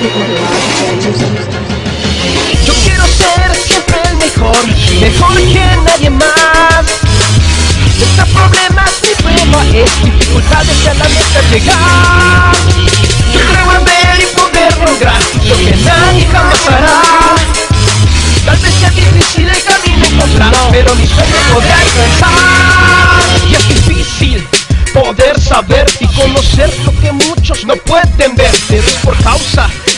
Yo quiero ser siempre el mejor, mejor que nadie más. Nuestro problema mi prueba, es dificultades a la meta llegar. Yo creo en ver y poder lograr lo que nadie jamás hará. Tal vez sea difícil el camino encontrar, pero mi sueño podré alcanzar. Y es difícil poder saber y conocer lo que muchos no pueden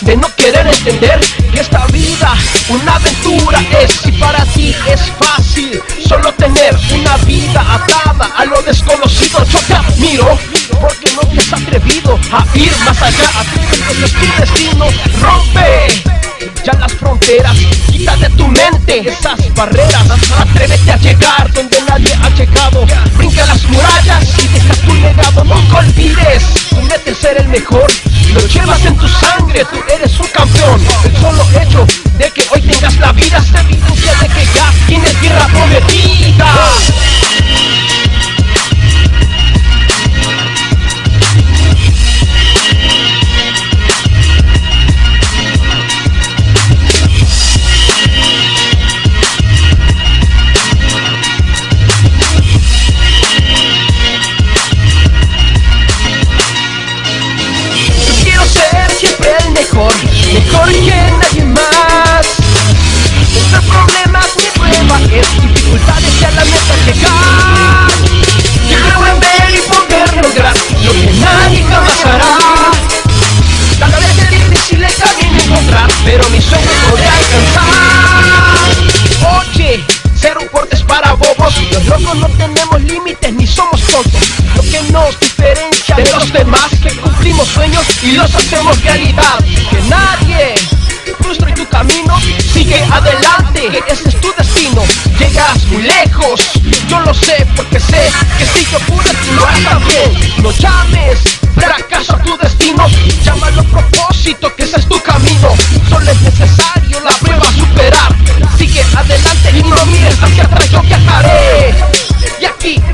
de no querer entender que esta vida una aventura es y para ti es fácil solo tener una vida atada a lo desconocido. Yo te admiro porque no te has atrevido a ir más allá, atrévete, es tu destino, rompe ya las fronteras, quita de tu mente esas barreras, atrévete a llegar donde nadie ha llegado, brinca las murallas y deja tu legado, nunca olvides, metes ser el mejor, lo llevas en tu sangre, tú eres un campeón, el solo hecho de que hoy tengas la vida es evidencia no tenemos límites ni somos tontos. Lo que nos diferencia de los demás que cumplimos sueños y los hacemos realidad. Que nadie frustre tu camino, sigue adelante, que ese es tu destino. Llegarás muy lejos, yo lo sé porque sé que si yo pude tú lo también. No llames fracaso a tu destino,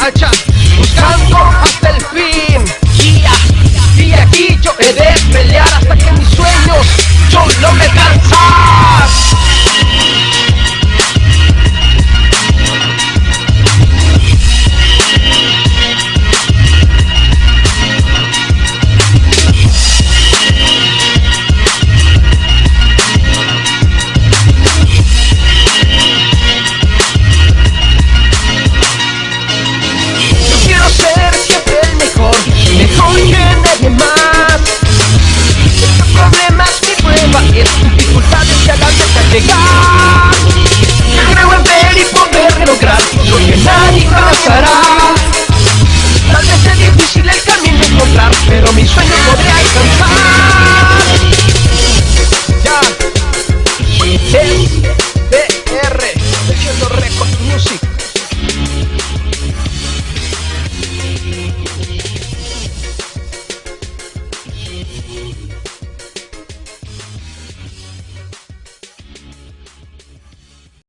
aquí, allá, llegar Creo en ver y poder lograr lo que nadie jamás hará Tal vez sea difícil el camino encontrar Pero mi sueño podré alcanzar Ya SDR Haciendo Record Music